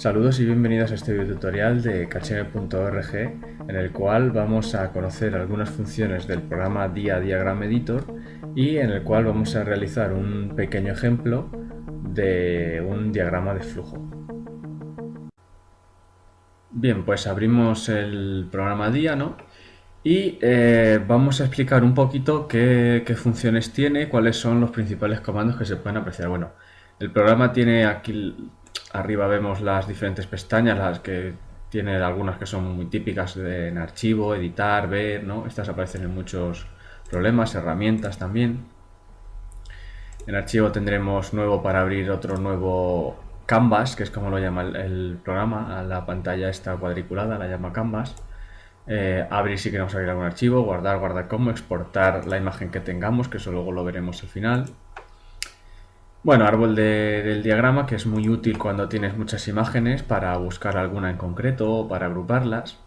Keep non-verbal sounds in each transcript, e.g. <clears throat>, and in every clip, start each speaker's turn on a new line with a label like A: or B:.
A: Saludos y bienvenidos a este video tutorial de Kacheme.org en el cual vamos a conocer algunas funciones del programa Dia Diagram Editor y en el cual vamos a realizar un pequeño ejemplo de un diagrama de flujo. Bien, pues abrimos el programa Dia ¿no? y eh, vamos a explicar un poquito qué, qué funciones tiene, cuáles son los principales comandos que se pueden apreciar. Bueno, el programa tiene aquí Arriba vemos las diferentes pestañas, las que tiene algunas que son muy típicas en archivo, editar, ver, ¿no? Estas aparecen en muchos problemas, herramientas también. En archivo tendremos nuevo para abrir otro nuevo Canvas, que es como lo llama el, programa, la pantalla esta cuadriculada, la llama Canvas. Eh, abrir si queremos abrir algún archivo, guardar, guardar como, exportar la imagen que tengamos, que eso luego lo veremos al final. Bueno, árbol del diagrama que es muy útil cuando tienes muchas imágenes para buscar alguna en concreto o para agruparlas.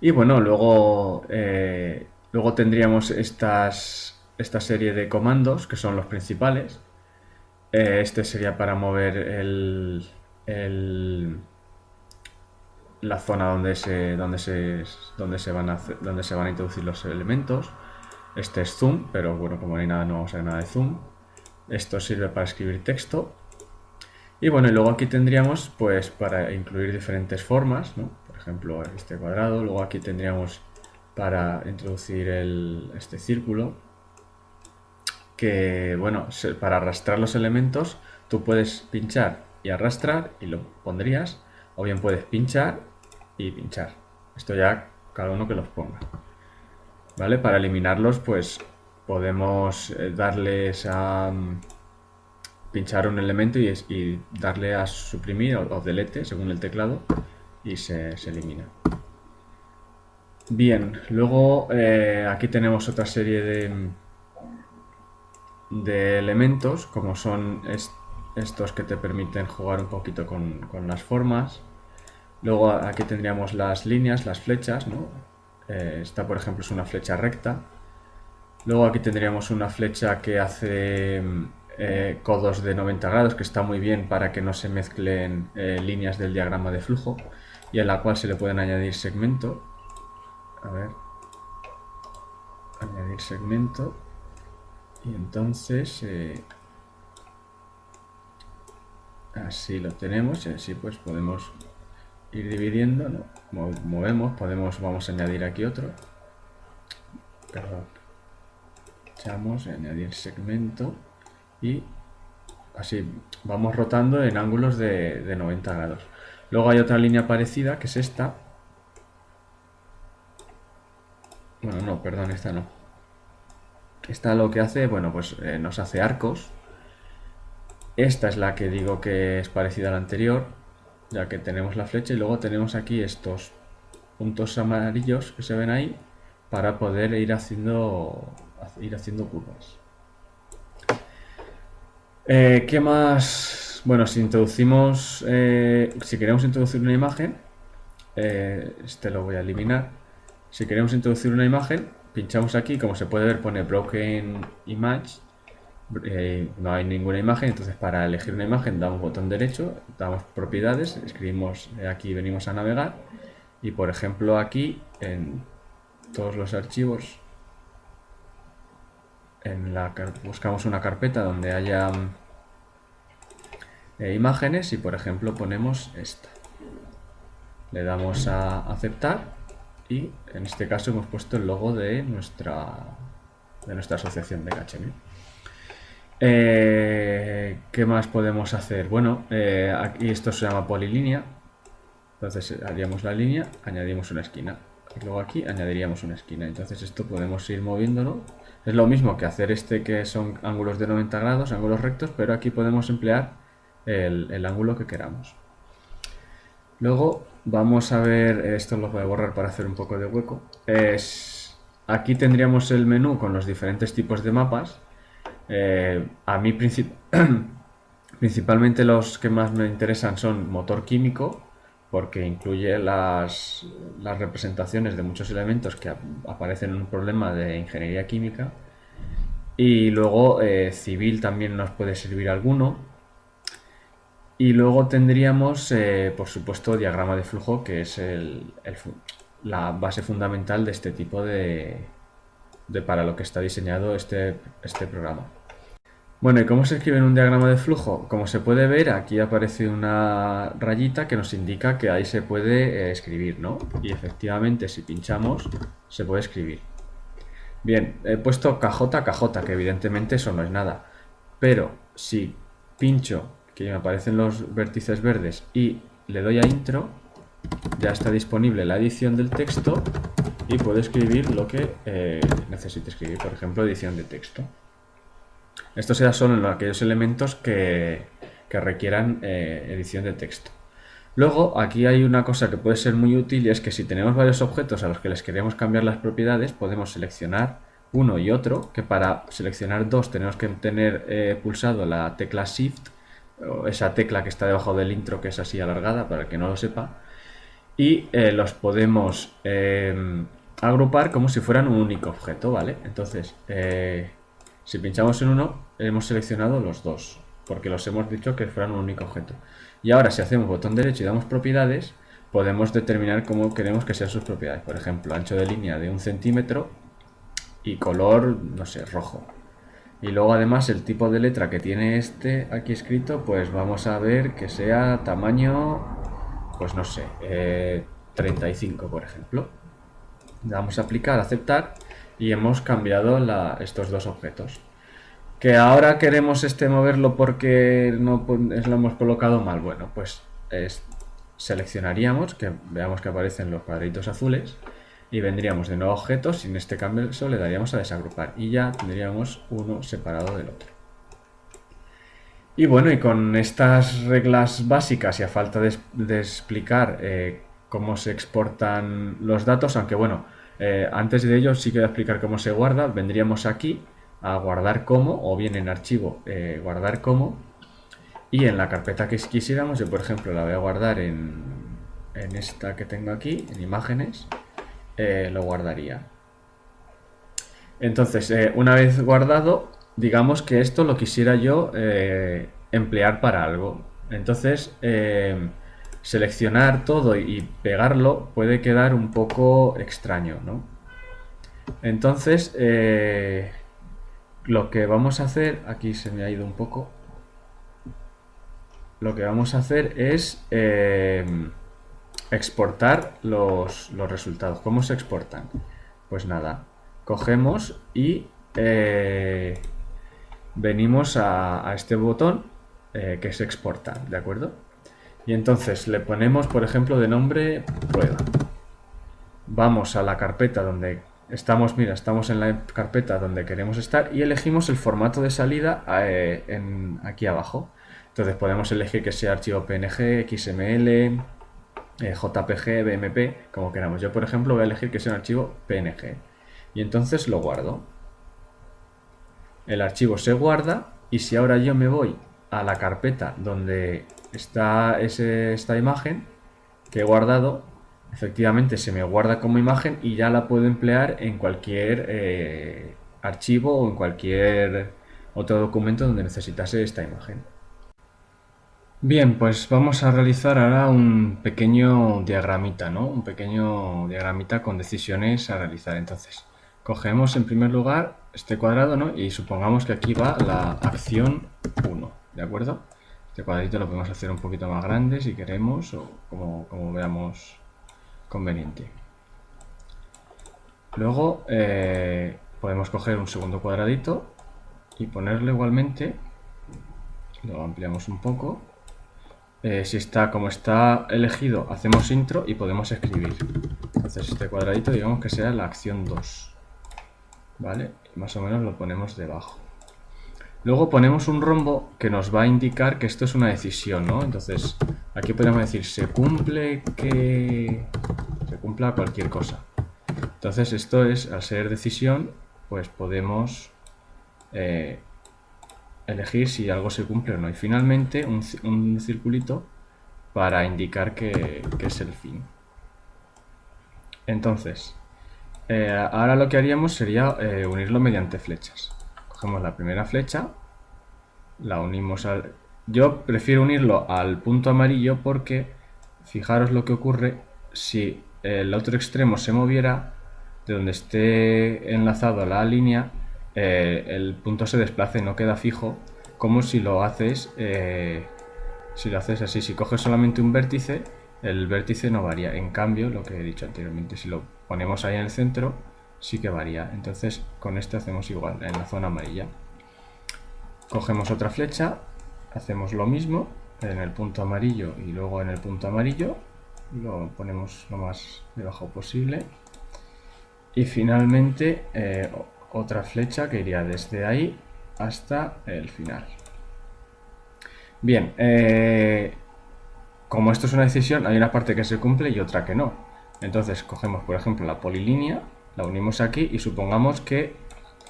A: Y bueno, luego, eh, luego tendríamos estas, esta serie de comandos que son los principales. Eh, este sería para mover el, la zona donde se, donde, se, donde, se van a, donde se van a introducir los elementos. Este es zoom, pero bueno, como no hay nada, no vamos a ver nada de zoom. Esto sirve para escribir texto. Y bueno, y luego aquí tendríamos pues para incluir diferentes formas, ¿no? Por ejemplo, este cuadrado. Luego aquí tendríamos para introducir este círculo. Que bueno, para arrastrar los elementos tú puedes pinchar y arrastrar y lo pondrías. O bien puedes pinchar y pinchar. Esto ya cada uno que los ponga. ¿Vale? Para eliminarlos pues podemos eh, darles a mm, pinchar un elemento y, darle a suprimir o, delete según el teclado y se, elimina. Bien, luego eh, aquí tenemos otra serie de, mm, de elementos como son estos que te permiten jugar un poquito con, las formas. Luego aquí tendríamos las líneas, las flechas, eh, esta por ejemplo es una flecha recta Luego aquí tendríamos una flecha que hace eh, codos de 90 grados, que está muy bien para que no se mezclen eh, líneas del diagrama de flujo y a la cual se le pueden añadir segmento. A ver. Añadir segmento. Y entonces... Eh, así lo tenemos y así pues podemos ir dividiendo, ¿no? Movemos, podemos, vamos a añadir aquí otro. Perdón echamos añadir segmento y así vamos rotando en ángulos de, 90 grados. Luego hay otra línea parecida que es esta. Bueno, no, perdón, esta no. Esta lo que hace, bueno, pues eh, nos hace arcos. Esta es la que digo que es parecida a la anterior, ya que tenemos la flecha y luego tenemos aquí estos puntos amarillos que se ven ahí para poder ir haciendo ir haciendo curvas. Eh, ¿Qué más? Bueno, si introducimos, eh, si queremos introducir una imagen, eh, este lo voy a eliminar. Si queremos introducir una imagen, pinchamos aquí, como se puede ver pone Broken Image, no hay ninguna imagen, entonces para elegir una imagen damos botón derecho, damos propiedades, escribimos aquí, venimos a navegar y por ejemplo aquí en todos los archivos buscamos una carpeta donde haya eh, imágenes y por ejemplo ponemos esta. Le damos a aceptar y en este caso hemos puesto el logo de nuestra, de nuestra asociación de KHM. Eh, ¿Qué más podemos hacer? Bueno, eh, aquí esto se llama polilínea. Entonces haríamos la línea, añadimos una esquina. Y luego aquí añadiríamos una esquina. Entonces esto podemos ir moviéndolo es lo mismo que hacer este que son ángulos de 90 grados, ángulos rectos, pero aquí podemos emplear el, ángulo que queramos. Luego vamos a ver, esto lo voy a borrar para hacer un poco de hueco. Es, aquí tendríamos el menú con los diferentes tipos de mapas. Eh, a mí <clears throat> principalmente los que más me interesan son motor químico, porque incluye las, representaciones de muchos elementos que aparecen en un problema de ingeniería química. Y luego eh, civil también nos puede servir alguno. Y luego tendríamos, eh, por supuesto, diagrama de flujo, que es la base fundamental de este tipo de, de, para lo que está diseñado este, este programa. Bueno, ¿y cómo se escribe en un diagrama de flujo? Como se puede ver, aquí aparece una rayita que nos indica que ahí se puede eh, escribir, ¿no? Y efectivamente, si pinchamos, se puede escribir. Bien, he puesto KJ, KJ, que evidentemente eso no es nada. Pero si pincho, que me aparecen los vértices verdes, y le doy a intro, ya está disponible la edición del texto y puedo escribir lo que eh, necesite escribir, por ejemplo, edición de texto. Esto será solo en aquellos elementos que, requieran eh, edición de texto. Luego, aquí hay una cosa que puede ser muy útil y es que si tenemos varios objetos a los que les queremos cambiar las propiedades, podemos seleccionar uno y otro, que para seleccionar dos tenemos que tener eh, pulsado la tecla Shift, o esa tecla que está debajo del intro que es así alargada, para el que no lo sepa, y eh, los podemos em, agrupar como si fueran un único objeto, ¿vale? Entonces, si pinchamos en uno, hemos seleccionado los dos, porque los hemos dicho que fueran un único objeto. Y ahora, si hacemos botón derecho y damos propiedades, podemos determinar cómo queremos que sean sus propiedades. Por ejemplo, ancho de línea de un centímetro y color, no sé, rojo. Y luego además el tipo de letra que tiene este aquí escrito, pues vamos a ver que sea tamaño, pues no sé, 35 eh, por ejemplo. Damos a aplicar, aceptar y hemos cambiado estos dos objetos. Que ahora queremos este moverlo porque no lo hemos colocado mal. Bueno, pues seleccionaríamos, que veamos que aparecen los cuadritos azules y vendríamos de nuevo objetos y en este caso le daríamos a desagrupar y ya tendríamos uno separado del otro. Y bueno, y con estas reglas básicas y a falta de, explicar eh, cómo se exportan los datos, aunque bueno, eh, antes de ello sí que voy a explicar cómo se guarda, vendríamos aquí a guardar como, o bien en archivo eh, guardar como, y en la carpeta que quisiéramos, yo por ejemplo la voy a guardar en, en esta que tengo aquí, en imágenes, eh, lo guardaría. Entonces, una vez guardado, digamos que esto lo quisiera yo emplear para algo. Entonces, seleccionar todo y pegarlo puede quedar un poco extraño, ¿no? Entonces, lo que vamos a hacer, aquí se me ha ido un poco, lo que vamos a hacer es exportar los, resultados. ¿Cómo se exportan? Pues nada, cogemos y eh, venimos a, este botón eh, que se exporta, ¿de acuerdo? Y entonces le ponemos, por ejemplo, de nombre prueba. Vamos a la carpeta donde estamos, mira, estamos en la carpeta donde queremos estar y elegimos el formato de salida eh, aquí abajo. Entonces podemos elegir que sea archivo PNG, XML, eh, JPG, BMP, como queramos. Yo, por ejemplo, voy a elegir que sea un archivo PNG. Y entonces lo guardo. El archivo se guarda y si ahora yo me voy a la carpeta donde está esta imagen que he guardado, efectivamente se me guarda como imagen y ya la puedo emplear en cualquier eh, archivo o en cualquier otro documento donde necesitase esta imagen. Bien, pues vamos a realizar ahora un pequeño diagramita, ¿no? Un pequeño diagramita con decisiones a realizar. Entonces, cogemos en primer lugar este cuadrado, ¿no? Y supongamos que aquí va la acción 1, ¿de acuerdo? Este cuadrito lo podemos hacer un poquito más grande si queremos o como, veamos conveniente. Luego eh, podemos coger un segundo cuadradito y ponerle igualmente, lo ampliamos un poco, eh, si está como está elegido, hacemos intro y podemos escribir. Entonces este cuadradito digamos que sea la acción 2. ¿Vale? más o menos lo ponemos debajo. Luego ponemos un rombo que nos va a indicar que esto es una decisión, ¿no? Entonces aquí podemos decir se cumple que se cumpla cualquier cosa. Entonces esto es, al ser decisión, pues podemos eh, elegir si algo se cumple o no. Y finalmente un, circulito para indicar que, es el fin. Entonces, eh, ahora lo que haríamos sería eh, unirlo mediante flechas. Cogemos la primera flecha, la unimos yo prefiero unirlo al punto amarillo porque fijaros lo que ocurre si el otro extremo se moviera de donde esté enlazado la línea eh, el punto se desplace, no queda fijo como si lo haces eh, si lo haces así, si coges solamente un vértice el vértice no varía, en cambio lo que he dicho anteriormente, si lo ponemos ahí en el centro sí que varía, entonces con este hacemos igual, en la zona amarilla. Cogemos otra flecha hacemos lo mismo en el punto amarillo y luego en el punto amarillo lo ponemos lo más debajo posible. Y finalmente eh, otra flecha que iría desde ahí hasta el final. Bien eh, como esto es una decisión hay una parte que se cumple y otra que no. Entonces cogemos por ejemplo la polilínea la unimos aquí y supongamos que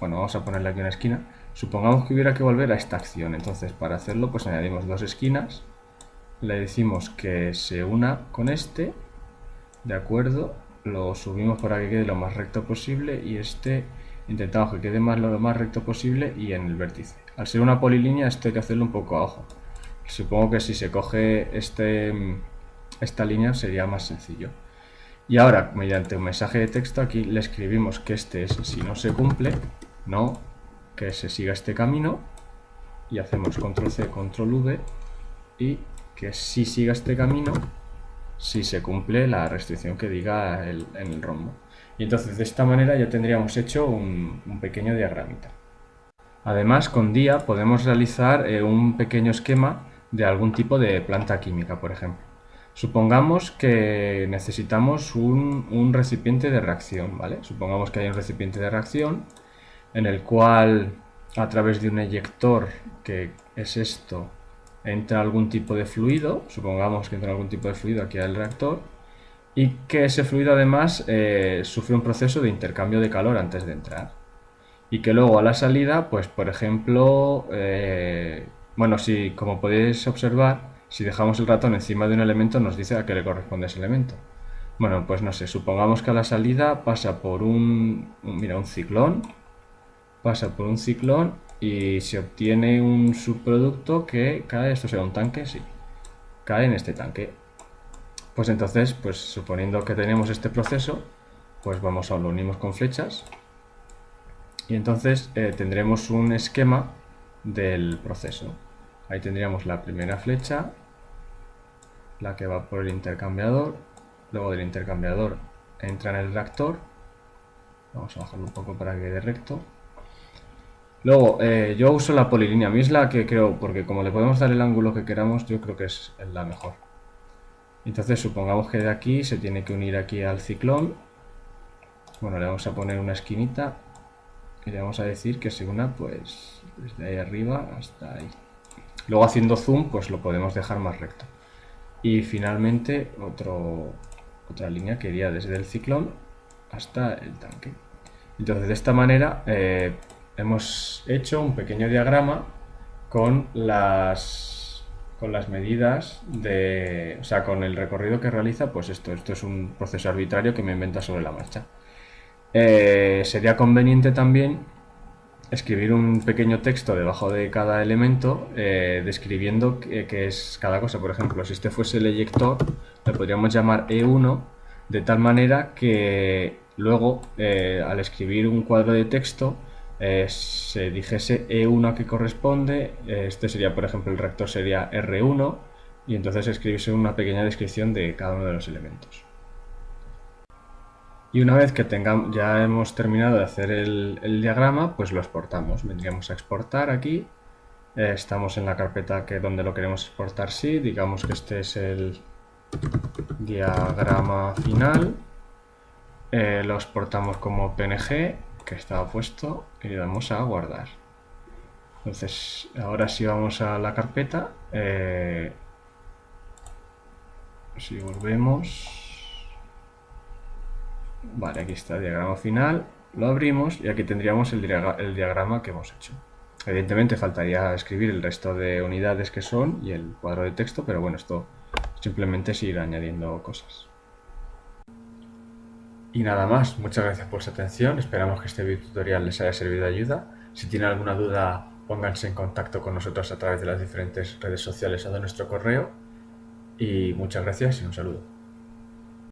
A: bueno vamos a ponerle aquí una esquina Supongamos que hubiera que volver a esta acción, entonces para hacerlo pues añadimos dos esquinas, le decimos que se una con este, de acuerdo, lo subimos para que quede lo más recto posible y este intentamos que quede más lo más recto posible y en el vértice. Al ser una polilínea esto hay que hacerlo un poco a ojo. Supongo que si se coge este, esta línea sería más sencillo. Y ahora, mediante un mensaje de texto aquí le escribimos que este es si no se cumple, no que se siga este camino y hacemos control C, control V y que si siga este camino si se cumple la restricción que diga en el rombo. Y entonces de esta manera ya tendríamos hecho un, pequeño diagramita. Además con DIA podemos realizar eh, un pequeño esquema de algún tipo de planta química, por ejemplo. Supongamos que necesitamos un, recipiente de reacción, ¿vale? Supongamos que hay un recipiente de reacción en el cual a través de un eyector, que es esto, entra algún tipo de fluido, supongamos que entra algún tipo de fluido aquí al reactor, y que ese fluido además eh, sufre un proceso de intercambio de calor antes de entrar. Y que luego a la salida, pues por ejemplo, eh, bueno, si como podéis observar, si dejamos el ratón encima de un elemento nos dice a qué le corresponde ese elemento. Bueno, pues no sé, supongamos que a la salida pasa por un, mira, un ciclón, pasa por un ciclón y se obtiene un subproducto que cae, esto será un tanque, sí, cae en este tanque. Pues entonces, pues suponiendo que tenemos este proceso, pues vamos a lo unimos con flechas y entonces eh, tendremos un esquema del proceso. Ahí tendríamos la primera flecha, la que va por el intercambiador, luego del intercambiador entra en el reactor, vamos a bajarlo un poco para que quede recto, Luego, eh, yo uso la polilínea. A que creo, porque como le podemos dar el ángulo que queramos, yo creo que es la mejor. Entonces, supongamos que de aquí se tiene que unir aquí al ciclón. Bueno, le vamos a poner una esquinita y le vamos a decir que se una, pues, desde ahí arriba hasta ahí. Luego haciendo zoom, pues lo podemos dejar más recto. Y finalmente, otro, otra línea que iría desde el ciclón hasta el tanque. Entonces, de esta manera... Eh, hemos hecho un pequeño diagrama con las, con las medidas de, o sea, con el recorrido que realiza, pues esto, esto es un proceso arbitrario que me inventa sobre la marcha. Eh, sería conveniente también escribir un pequeño texto debajo de cada elemento eh, describiendo qué, es cada cosa. Por ejemplo, si este fuese el eyector, le podríamos llamar E1 de tal manera que luego eh, al escribir un cuadro de texto eh, se dijese E1 a que corresponde, este sería, por ejemplo, el rector sería R1, y entonces escribirse una pequeña descripción de cada uno de los elementos. Y una vez que tengamos, ya hemos terminado de hacer el, diagrama, pues lo exportamos. Vendríamos a exportar aquí. Eh, estamos en la carpeta que donde lo queremos exportar sí. Digamos que este es el diagrama final. lo exportamos como PNG que estaba puesto y le damos a guardar. Entonces, ahora si vamos a la carpeta, eh, si volvemos, vale, aquí está el diagrama final, lo abrimos y aquí tendríamos el, el diagrama que hemos hecho. Evidentemente faltaría escribir el resto de unidades que son y el cuadro de texto, pero bueno, esto simplemente es ir añadiendo cosas. Y nada más, muchas gracias por su atención, esperamos que este video tutorial les haya servido de ayuda. Si tienen alguna duda pónganse en contacto con nosotros a través de las diferentes redes sociales o de nuestro correo. Y muchas gracias y un saludo.